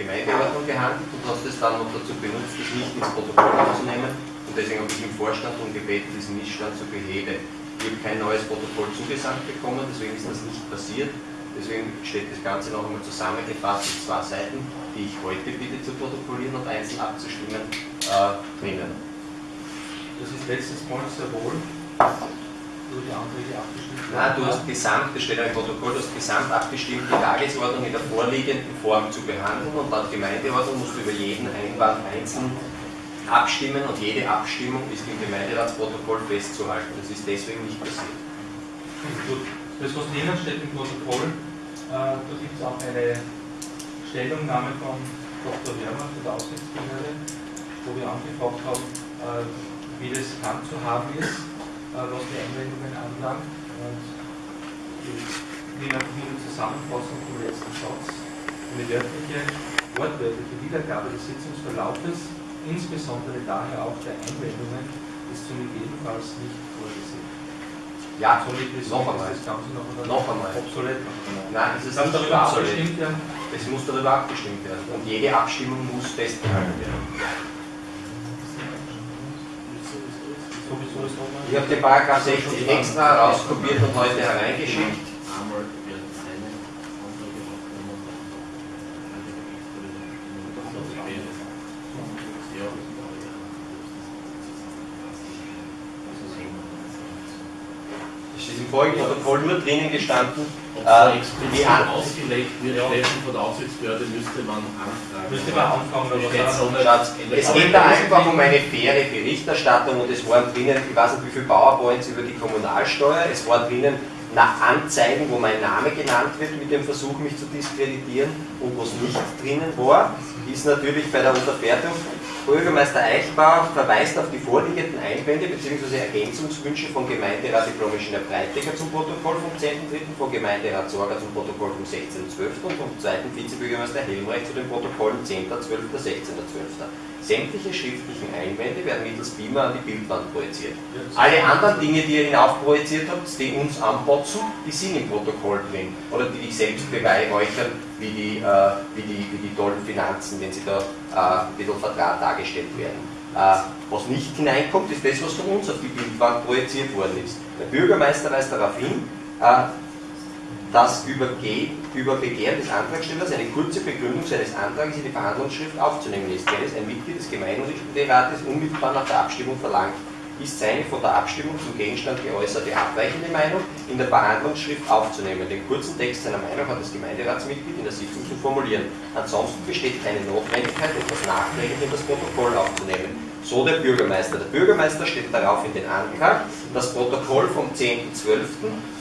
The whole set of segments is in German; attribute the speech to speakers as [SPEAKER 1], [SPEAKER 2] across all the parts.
[SPEAKER 1] Gemeindeordnung gehandelt und hast es dann noch dazu benutzt, das nicht ins Protokoll aufzunehmen. Und deswegen habe ich im Vorstand darum gebeten, diesen Missstand zu beheben. Ich habe kein neues Protokoll zugesandt bekommen, deswegen ist das nicht passiert. Deswegen steht das Ganze noch einmal zusammengefasst in zwei Seiten, die ich heute bitte zu protokollieren und einzeln abzustimmen, äh, drinnen.
[SPEAKER 2] Das ist letztes Mal sehr wohl
[SPEAKER 1] Nein, du hast gesamt, das steht im Protokoll, du hast gesamt abgestimmt, die Tagesordnung in der vorliegenden Form zu behandeln und laut Gemeindeordnung musst du über jeden Einwand einzeln abstimmen und jede Abstimmung ist im Gemeinderatsprotokoll festzuhalten. Das ist deswegen nicht passiert.
[SPEAKER 2] Gut, das was drinnen steht im Protokoll, äh, da gibt es auch eine Stellungnahme von Dr. Werner von der Aufsichtsbehörde, wo wir angefragt haben, äh, wie das handzuhaben ist, was die Einwendungen anlangt. Und ich nehme einfach nur die Zusammenfassung vom letzten Satz. Eine wörtliche, wortwörtliche Wiedergabe des Sitzungsverlaufes insbesondere daher auch der Einwendungen, ist somit ebenfalls nicht vorgesehen.
[SPEAKER 1] Ja,
[SPEAKER 2] somit ist
[SPEAKER 1] noch einmal.
[SPEAKER 2] das Ganze noch, einmal
[SPEAKER 1] Noch einmal.
[SPEAKER 2] obsolet.
[SPEAKER 1] Nein, es ist nicht
[SPEAKER 2] darüber
[SPEAKER 1] obsolet.
[SPEAKER 2] abgestimmt werden.
[SPEAKER 1] Es muss darüber abgestimmt werden und jede Abstimmung muss festgehalten werden. Ich habe den Paragraph 60 extra rauskopiert und heute hereingeschickt.
[SPEAKER 3] Einmal werden seine Anträge aufgenommen. Ja.
[SPEAKER 1] Protokoll nur drinnen gestanden,
[SPEAKER 3] Ob
[SPEAKER 1] äh,
[SPEAKER 3] explizit ausgelegt wird,
[SPEAKER 2] Ja.
[SPEAKER 3] Steffen, von der Aufsichtsbehörde müsste man anfragen.
[SPEAKER 2] Müsste man anfangen, aber
[SPEAKER 1] Schatz, Es geht da einfach um eine faire Berichterstattung und es waren drinnen, ich weiß nicht wie viele Powerpoints über die Kommunalsteuer, es war drinnen nach Anzeigen, wo mein Name genannt wird mit dem Versuch, mich zu diskreditieren und was nicht drinnen war, ist natürlich bei der Unterfertigung. Bürgermeister Eichbauer verweist auf die vorliegenden Einwände bzw. Ergänzungswünsche von Gemeinderat Diplomischner Breitiger zum Protokoll vom 10.3., von Gemeinderat Sorger zum Protokoll vom 16.12. und vom zweiten Vizebürgermeister Helmreich zu den Protokollen 10.12., 16.12. Sämtliche schriftlichen Einwände werden mittels Beamer an die Bildwand projiziert. Alle anderen Dinge, die ihr hinaufprojiziert habt, die uns anbotzen, die sind im Protokoll drin. Oder die dich selbst beweihräuchern, wie die, äh, wie, die, wie die tollen Finanzen, wenn sie da äh, ein bisschen vertraut dargestellt werden. Äh, was nicht hineinkommt, ist das, was von uns auf die Bildwand projiziert worden ist. Der Bürgermeister weist darauf hin, äh, dass über, Ge über Begehren des Antragstellers eine kurze Begründung seines Antrags in die Verhandlungsschrift aufzunehmen ist, wenn es ein Mitglied des Gemeinderates unmittelbar nach der Abstimmung verlangt ist seine von der Abstimmung zum Gegenstand geäußerte abweichende Meinung in der Verhandlungsschrift aufzunehmen. Den kurzen Text seiner Meinung hat das Gemeinderatsmitglied in der Sitzung zu formulieren. Ansonsten besteht keine Notwendigkeit, etwas nachträglich in das Protokoll aufzunehmen. So der Bürgermeister. Der Bürgermeister stellt darauf in den Antrag, das Protokoll vom 10.12.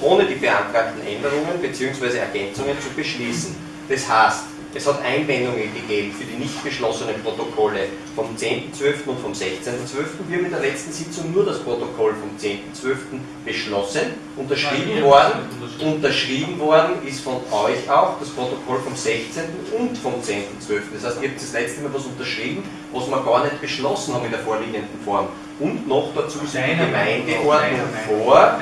[SPEAKER 1] ohne die beantragten Änderungen bzw. Ergänzungen zu beschließen. Das heißt, es hat Einwendungen gegeben für die nicht beschlossenen Protokolle vom 10.12. und vom 16.12. Wir haben in der letzten Sitzung nur das Protokoll vom 10.12. beschlossen, unterschrieben
[SPEAKER 2] Nein,
[SPEAKER 1] worden.
[SPEAKER 2] unterschrieben.
[SPEAKER 1] Unterschrieben worden ist von euch auch das Protokoll vom 16. und vom 10.12. Das heißt, ihr habt das letzte Mal was unterschrieben, was wir gar nicht beschlossen haben in der vorliegenden Form. Und noch dazu sind die Gemeindeordnung vor,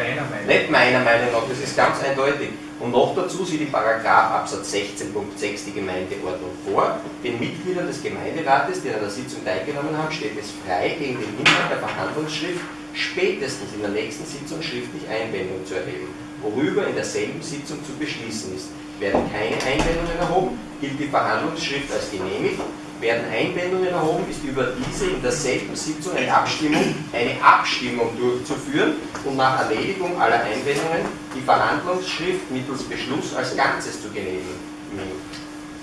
[SPEAKER 1] nicht meiner Meinung nach, das ist ganz eindeutig. Und noch dazu sieht im Paragraph Absatz 16.6 die Gemeindeordnung vor. Den Mitgliedern des Gemeinderates, die an der Sitzung teilgenommen haben, steht es frei, gegen den Inhalt der Verhandlungsschrift spätestens in der nächsten Sitzung schriftlich Einwendung zu erheben, worüber in derselben Sitzung zu beschließen ist. Werden keine Einwendungen erhoben, gilt die Verhandlungsschrift als genehmigt. Werden Einwendungen erhoben, ist über diese in derselben Sitzung eine Abstimmung, eine Abstimmung durchzuführen und nach Erledigung aller Einwendungen die Verhandlungsschrift mittels Beschluss als Ganzes zu genehmigen.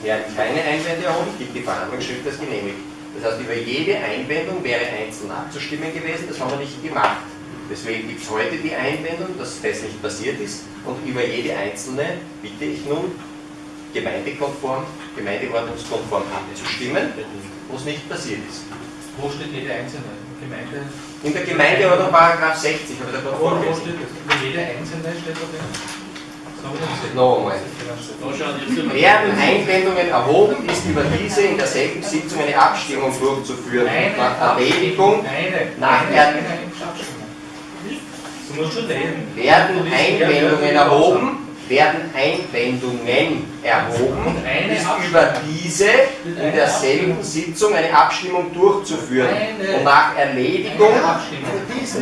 [SPEAKER 1] Werden keine Einwände erhoben, gilt die Verhandlungsschrift als genehmigt. Das heißt, über jede Einwendung wäre einzeln abzustimmen gewesen, das haben wir nicht gemacht. Deswegen gibt es heute die Einwendung, dass das nicht passiert ist und über jede einzelne bitte ich nun gemeindekonform, gemeindeordnungskonform abzustimmen, was nicht passiert ist.
[SPEAKER 2] Wo steht jede einzelne Gemeinde?
[SPEAKER 1] In der Gemeindeordnung Paragraph 60 habe ich da gerade
[SPEAKER 2] Wo, steht jede einzelne steht da drin? Sagen wir das
[SPEAKER 1] Noch einmal.
[SPEAKER 3] Da schauen jetzt immer-
[SPEAKER 1] Werden Einwendungen erhoben, ist über diese in derselben Sitzung eine Abstimmung durchzuführen. Und nach Erledigung
[SPEAKER 2] Eine.
[SPEAKER 1] Nach
[SPEAKER 2] eine,
[SPEAKER 1] der-
[SPEAKER 2] eine reden.
[SPEAKER 1] werden Einwendungen erhoben, werden Einwendungen erhoben, ist über diese in derselben. Sitzung eine Abstimmung durchzuführen. Und nach Erledigung,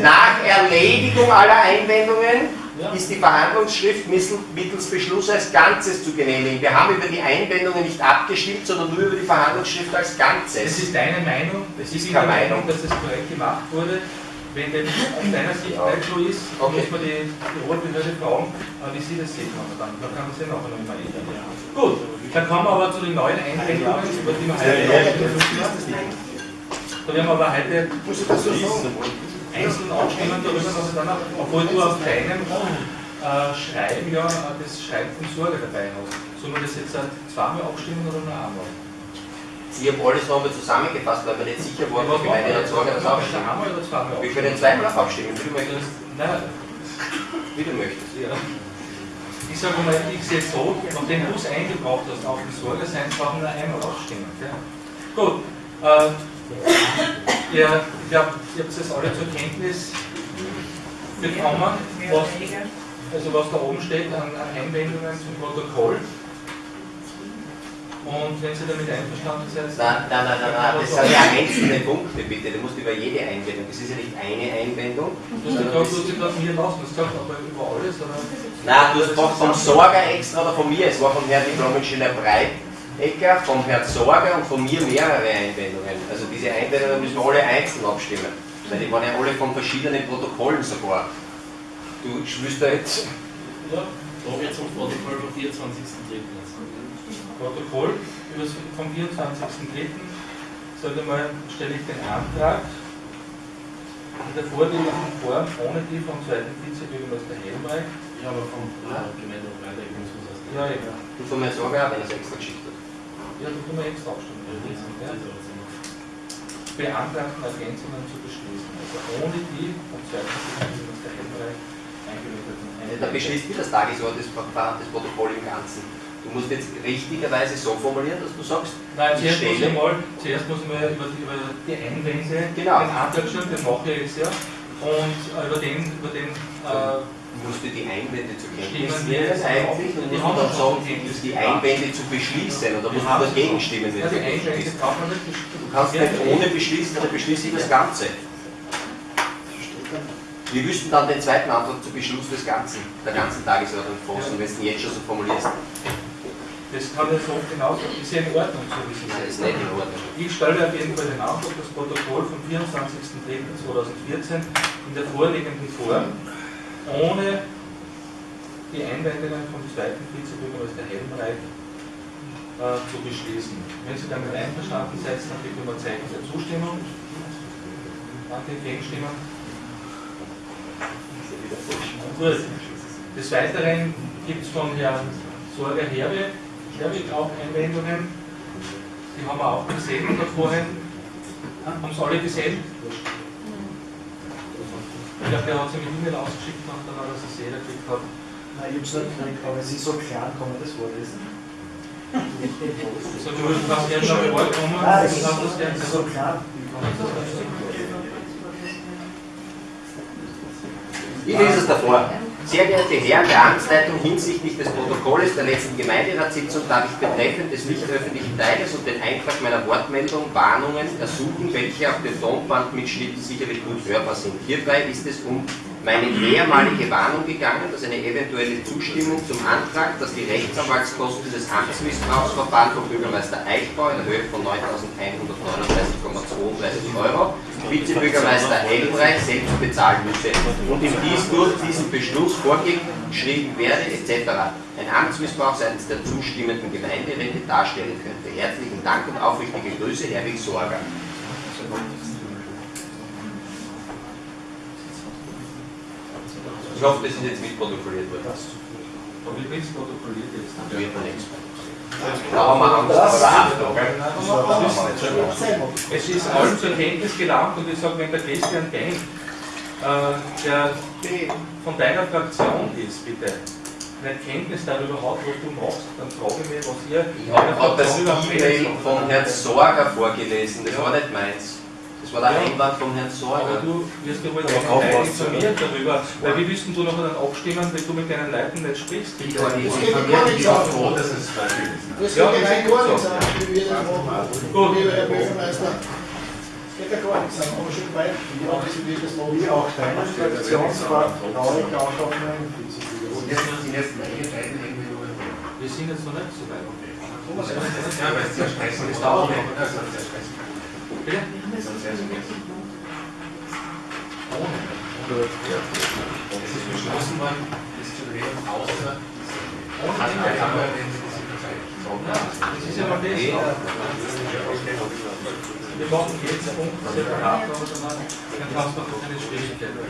[SPEAKER 1] nach Erledigung aller Einwendungen ist die Verhandlungsschrift mittels Beschluss als Ganzes zu genehmigen. Wir haben über die Einwendungen nicht abgestimmt, sondern nur über die Verhandlungsschrift als
[SPEAKER 2] Es
[SPEAKER 1] Ganzes.
[SPEAKER 2] ist deine Meinung, es ist
[SPEAKER 1] keine
[SPEAKER 2] Meinung, dass es korrekt gemacht wurde. Wenn dem aus deiner Sicht nicht so ist,
[SPEAKER 1] Okay.
[SPEAKER 2] muss man die, die Rotbehörde fragen, äh, wie sie das sehen kann. Dann, kann man sich nachher noch mal ändern. Gut, dann kommen wir aber zu den neuen Einwendungen, über die wir heute müssen. Da werden wir aber heute einzeln abstimmen darüber, was ich dann auch, obwohl du auf deinem äh, Schreiben ja äh, das Schreiben vom Sorge dabei hast. Sollen wir das jetzt äh, zweimal abstimmen oder nur einmal?
[SPEAKER 1] Ich habe alles nochmal zusammengefasst, weil mir nicht sicher war, ob das
[SPEAKER 2] wir
[SPEAKER 1] abstimmt.
[SPEAKER 2] einmal oder zweimal
[SPEAKER 1] Wir
[SPEAKER 2] abstimmen?
[SPEAKER 1] können zweimal auch abstimmen, wie du möchtest.
[SPEAKER 2] Nein,
[SPEAKER 1] Wie du möchtest.
[SPEAKER 2] Ja. Ich sage mal, ich sehe es so, nachdem du es eingebracht hast auf den Sorgersein, brauchen wir einmal abstimmen. Gell? Gut. Äh, ihr, ich glaube, ihr habt es alle zur Kenntnis bekommen, was, also was da oben steht an, an Einwendungen zum Protokoll. Und wenn Sie damit einverstanden seid,
[SPEAKER 1] Nein, nein, nein, nein, nein, das sind ja einzelne Punkte, bitte. Du musst über jede Einwendung. Das ist ja nicht eine Einwendung.
[SPEAKER 2] du gesagt,
[SPEAKER 1] das-
[SPEAKER 2] du hast dich gerade mir lassen, du hast gesagt, aber über alles, oder?
[SPEAKER 1] Nein, du hast gefragt vom Sorger extra oder von mir. Es war vom Herrn Diplom-Ingenieur Breitecker, vom Herrn Sorger und von mir mehrere Einwendungen. Also diese Einwendungen müssen wir alle einzeln abstimmen. Weil die waren ja alle von verschiedenen Protokollen sogar. Du willst da jetzt.
[SPEAKER 2] Ja.
[SPEAKER 3] Da wird zum Protokoll vom 24.03.
[SPEAKER 2] Protokoll über das- vom 24.03. Sage ich mal, stelle ich den Antrag in der vorliegenden Form ohne die vom zweiten Vizebürgermeister Helmreich.
[SPEAKER 3] Ja, aber vom Gemeinde Freitag muss man das
[SPEAKER 2] Ja, eben.
[SPEAKER 1] Und von Sorger auch, wenn er es extra geschickt hat.
[SPEAKER 2] Ja, da können wir extra abstimmen. Ja. Beantragten Ergänzungen zu beschließen. Also ohne die vom zweiten Vizebürgermeister Helmreich eingelegten
[SPEAKER 1] Da beschließt wie das Tagesordnungsverfahren des Protokoll im Ganzen. Du musst jetzt richtigerweise so formulieren, dass du sagst,
[SPEAKER 2] Nein, zuerst muss ich mal, zuerst muss ich mal über, die- über die Einwände
[SPEAKER 1] Genau.
[SPEAKER 2] den Antrag stellen, den mache ich jetzt ja. Und äh, über den, über den äh,
[SPEAKER 1] musst du die Einwände zur Kenntnis nehmen eigentlich und
[SPEAKER 2] Die
[SPEAKER 1] musst du dann sagen,
[SPEAKER 2] schon Kenntnis
[SPEAKER 1] die. Einwände zu beschließen oder musst du dagegen stimmen, wenn
[SPEAKER 2] ja,
[SPEAKER 1] du
[SPEAKER 2] die Einwände braucht man nicht
[SPEAKER 1] Du kannst nicht ohne beschließen, dann beschließe ich das Ganze. Wir wüssten dann den zweiten Antrag zu Beschluss des Ganzen, der ganzen Tagesordnung fassen, wenn du ihn jetzt schon so formulierst.
[SPEAKER 2] Das kann ja so genauso, ist ja in Ordnung, so wie Sie
[SPEAKER 1] Das ist
[SPEAKER 2] sagen.
[SPEAKER 1] nicht in Ordnung.
[SPEAKER 2] Ich stelle auf jeden Fall den Antrag, das Protokoll vom 24.03.2014 in der vorliegenden Form ohne die Einwendungen vom zweiten Vizebürgermeister Helmreich äh, zu beschließen. Wenn Sie damit einverstanden seid, dann bitte um ein Zeichen der Zustimmung. Danke, Gegenstimmen. Gut. Des Weiteren gibt es von Herrn Sorger Herwe, Herwig auch Einwendungen. Die haben wir auch gesehen da vorhin. Haben Sie alle gesehen? Ich glaube, der hat sie mit E-Mail ausgeschickt und dann hat er es jeder gekriegt hat.
[SPEAKER 4] Nein, ich hab's nicht gekriegt, aber es ist so klein, kann man das vorlesen?
[SPEAKER 2] So, du willst was gerne noch vorkommen,
[SPEAKER 4] Nein,
[SPEAKER 2] das
[SPEAKER 4] es ist
[SPEAKER 2] hast du das gerne
[SPEAKER 4] es ist so klein.
[SPEAKER 1] Ich lese es davor. Sehr geehrte Herren der Amtsleitung, hinsichtlich des Protokolles der letzten Gemeinderatssitzung darf ich betreffend des nicht öffentlichen Teiles und den Eintrag meiner Wortmeldung Warnungen ersuchen, welche auf dem Tonbandmitschnitt sicherlich gut hörbar sind. Hierbei ist es um meine mehrmalige Warnung gegangen, dass eine eventuelle Zustimmung zum Antrag, dass die Rechtsanwaltskosten des Amtsmissbrauchsverfahrens von Bürgermeister Eichbau in der Höhe von 9.139,32 Euro Vizebürgermeister Helmreich selbst bezahlen müsse und ihm dies durch diesen Beschluss vorgeschrieben werde etc. ein Amtsmissbrauch seitens der zustimmenden Gemeinderäte darstellen könnte. Herzlichen Dank und aufrichtige Grüße, Herwig Sorger. Ich hoffe, das ist jetzt mitprotokolliert worden.
[SPEAKER 2] Aber wie bist du protokolliert jetzt?
[SPEAKER 1] Da wird man nichts. Da haben wir Angst vor der Haftung.
[SPEAKER 2] Es ist allen zur Kenntnis gelangt und ich sage, wenn der Christian Denk, äh, der von deiner Fraktion ist, bitte, nicht Kenntnis darüber hat, was du machst, dann frage ich mich, was ihr
[SPEAKER 1] Ich habe das E-Mail von Herrn Sorger vorgelesen, das war nicht meins. Das war der
[SPEAKER 2] Ja.
[SPEAKER 1] Einwand vom Herrn
[SPEAKER 2] Aber
[SPEAKER 1] Sorger.
[SPEAKER 2] du wirst ja wohl
[SPEAKER 4] Ja,
[SPEAKER 2] auch
[SPEAKER 4] auch
[SPEAKER 2] informiert darüber, weil wie willst denn du nachher dann abstimmen, wenn du mit deinen Leuten nicht sprichst?
[SPEAKER 1] Ich war nicht
[SPEAKER 5] Es geht ja gar
[SPEAKER 1] informiert.
[SPEAKER 5] nichts
[SPEAKER 1] Ich war
[SPEAKER 5] auf.
[SPEAKER 1] froh, dass es fertig ist.
[SPEAKER 5] Das
[SPEAKER 2] Ja,
[SPEAKER 5] geht
[SPEAKER 2] das ist
[SPEAKER 5] gar nichts an, wie wir das machen.
[SPEAKER 2] Gut.
[SPEAKER 5] Herr Bürgermeister, es geht ja gar nichts an, aber schon weit, das wie das machen.
[SPEAKER 4] Wie auch deine Fraktionsvertraulich auch auf einen Vizepräsidenten.
[SPEAKER 1] Und jetzt sind jetzt meine beiden irgendwie.
[SPEAKER 2] Wir sind jetzt noch nicht so weit.
[SPEAKER 1] Ja, weil es sehr stressig ist. dauert sehr stressig.
[SPEAKER 2] Bitte?
[SPEAKER 1] Sonst wäre es vergessen. Es ist beschlossen worden, das zu reden, außer.
[SPEAKER 2] Ohne
[SPEAKER 1] Zeit
[SPEAKER 2] Das ist ja mal das. Wir machen jetzt Punkt separat, dann kannst du noch keine Schwierigkeiten.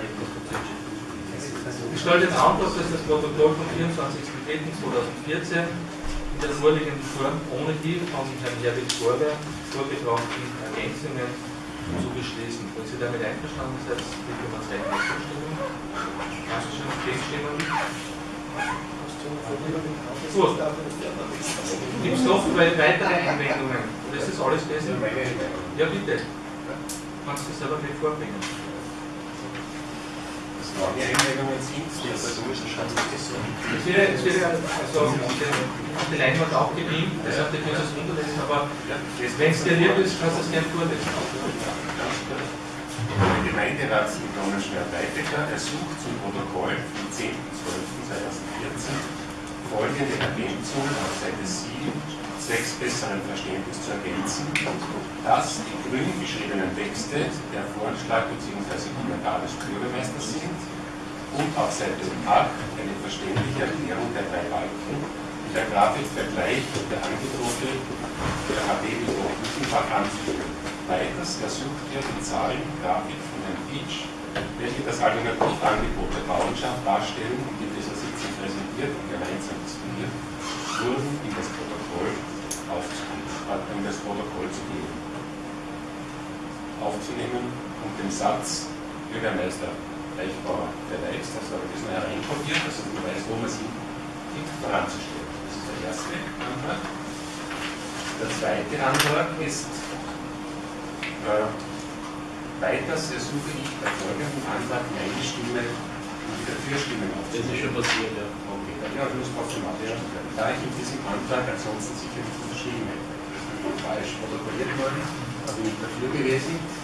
[SPEAKER 2] Ich stelle den Antrag, dass das Protokoll vom 24.03.2014 in der vorliegenden Form ohne die von Herrn Herbert Vorwer vorgebrachten Ergänzungen zu beschließen. Wenn Sie damit einverstanden sind, bitte um ein Zeichen der Zustimmung. Kannst du schon gegenstimmen? Gut. Gibt es noch weitere Einwendungen? Oder ist das alles besser? Ja, bitte. Kannst du selber nicht vorbringen.
[SPEAKER 1] Das waren die Einwendungen sind, die persönlichen Schatzgesundheit.
[SPEAKER 2] Es wird, es wird also auf die Leinwand auch gebeamt, das heißt, ihr könnt es aber wenn es dir lieb ist, kannst du es gerne vorlesen.
[SPEAKER 6] Der Gemeinderat in Donnerschwer-Weitecker ersucht zum Protokoll vom 10.12.2014 folgende Ergänzungen auf Seite 7 zwecks besseren Verständnis zu ergänzen, dass die grün geschriebenen Texte der Vorschlag bzw. Kommentar des Bürgermeisters sind und auf Seite 8 eine verständliche Erklärung der drei Balken mit der Grafik Vergleich der Angebote der HB Offenbach anzufügen. Weiters ersucht er die Zahlengrafik von Herrn Pietsch, welche das Alternativangebot der Bauernschaft darstellen und in dieser Sitzung präsentiert und gemeinsam diskutiert wurden, in das Protokoll aufzunehmen, in das Protokoll zu geben. Aufzunehmen und den Satz Bürgermeister Eichbauer verweist, also habe ich das mal hereinkopiert, dass man weiß, wo man sie voranzustellen. Das ist der erste Antrag. Der zweite Antrag ist, äh, weiters ersuche ich bei folgendem Antrag meine Stimme und die Dafürstimme
[SPEAKER 3] Das ist schon passiert, ja.
[SPEAKER 6] Okay, dann ja, ich muss trotzdem abstimmen. Da ich in diesem Antrag ansonsten sicher nicht unterschrieben hätte. Das falsch protokolliert worden, da bin ich dafür gewesen.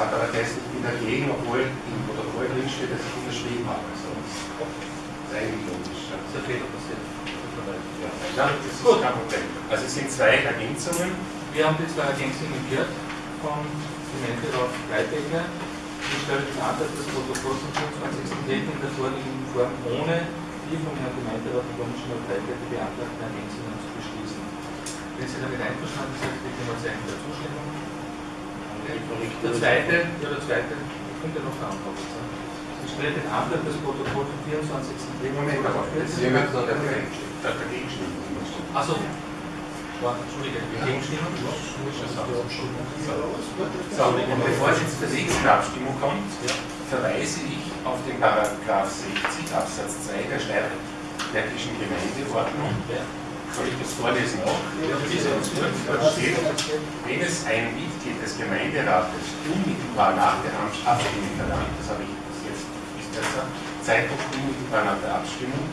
[SPEAKER 6] Hat aber geheißen, ich bin dagegen, obwohl im Protokoll drin steht, dass ich unterschrieben habe. Also, das ist eigentlich logisch. ja.
[SPEAKER 2] Das ist ein Fehler passiert.
[SPEAKER 6] Ja, das ist kein Problem. Also es sind zwei Ergänzungen.
[SPEAKER 2] Wir haben die zwei Ergänzungen gehört von Gemeinderat Gleibecker. Ich stelle den Antrag, das Protokoll vom 25. in der vorliegenden Form ohne die vom Herrn Gemeinderat Domschner Gleibecker beantragten Ergänzungen zu beschließen. Wenn Sie damit einverstanden sind, bitte mal Zeichen der Zustimmung. Der zweite, ja der zweite, kommt ja noch jetzt. ne? Ich stelle den Antrag, das Protokoll vom 24.
[SPEAKER 6] Moment, aber
[SPEAKER 1] der
[SPEAKER 6] Da dagegen stimmen.
[SPEAKER 2] Achso, Entschuldige, Gegenstimmen?
[SPEAKER 6] So, und bevor es jetzt zur nächsten Abstimmung kommt, verweise ich auf den Paragraph 60 Absatz 2 der Steiermärkischen Gemeindeordnung. Soll ich das vorlesen auch? Wenn es ein Mitglied des Gemeinderates unmittelbar nach der Abstimmung verlangt, das habe ich jetzt bis besser, Zeitpunkt unmittelbar nach der Abstimmung,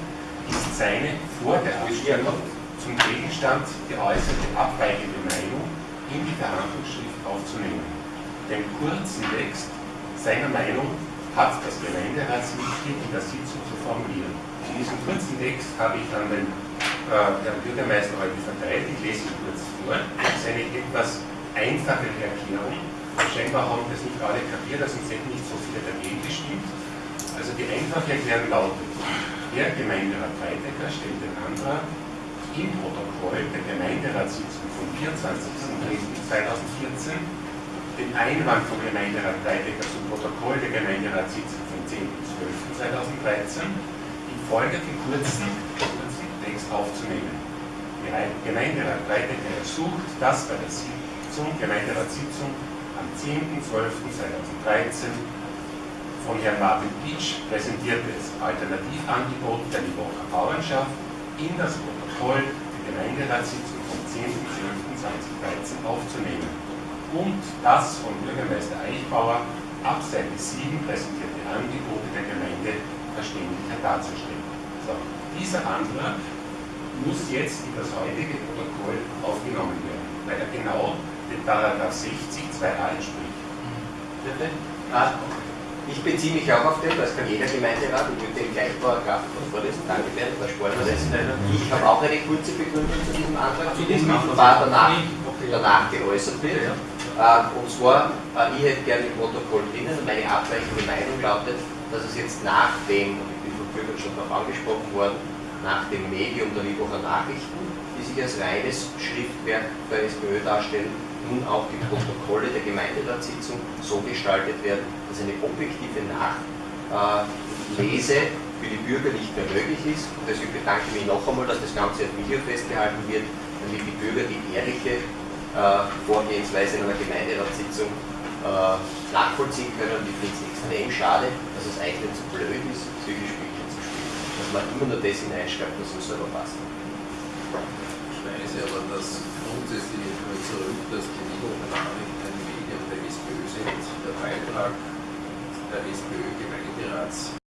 [SPEAKER 6] ist seine vor der Abstimmung zum Gegenstand geäußerte abweichende Meinung in die Verhandlungsschrift aufzunehmen. Den kurzen Text seiner Meinung hat das Gemeinderatsmitglied in der Sitzung zu formulieren. In diesem kurzen Text habe ich dann den Herrn Bürgermeister heute verteilt. Ich lese ihn kurz vor. Das ist eine etwas einfache Erklärung. Scheinbar haben das nicht alle kapiert, also sonst hätten nicht so viele dagegen gestimmt. Also die einfache Erklärung lautet, der Gemeinderat Weitecker stellt den Antrag, im Protokoll der Gemeinderatssitzung vom 24.03.2014 den Einwand vom Gemeinderat Weitecker zum Protokoll der Gemeinderatssitzung vom 10.12.2013 in folgenden kurzen, aufzunehmen. Der Gemeinderat Weitecker ersucht, dass bei der Sitzung, Gemeinderatssitzung am 10.12.2013 von Herrn Martin Pitsch präsentiertes Alternativangebot der Libocher Bauernschaft in das Protokoll der Gemeinderatssitzung vom 10.12.2013 aufzunehmen und das von Bürgermeister Eichbauer ab Seite 7 präsentierte Angebote der Gemeinde Verständigkeit darzustellen. So, dieser Antrag muss jetzt in das heutige Protokoll aufgenommen werden, weil er genau den Paragraph 60 2a entspricht.
[SPEAKER 1] Bitte? Ah, Ich beziehe mich auch auf den, das kann jeder Gemeinderat, ich würde den gleich Paragraph vorlesen, danke Bernd, wir das. Ich habe auch eine kurze Begründung zu diesem Antrag, zu diesem war danach, danach geäußert wird. Äh, Und zwar, äh, ich hätte gerne im Protokoll drinnen, meine abweichende Meinung lautet, dass es jetzt nach dem, und ich bin von Bürgern schon darauf angesprochen worden, nach dem Medium der Lübecker Nachrichten, die sich als reines Schriftwerk der SPÖ darstellen, nun auch die Protokolle der Gemeinderatssitzung so gestaltet werden, dass eine objektive Nachlese für die Bürger nicht mehr möglich ist. Und deswegen bedanke ich mich noch einmal, dass das Ganze auf Video festgehalten wird, damit die Bürger die ehrliche äh, Vorgehensweise in einer Gemeinderatssitzung äh, nachvollziehen können. Und ich finde es extrem schade, dass es eigentlich so blöd ist, zu spielen. Dass man immer nur das hineinschreibt, was uns selber passt.
[SPEAKER 7] Ich weise aber das grundsätzlich mal zurück, dass die Nachrichten ein Medium der SPÖ sind. Der Beitrag der SPÖ-Gemeinderats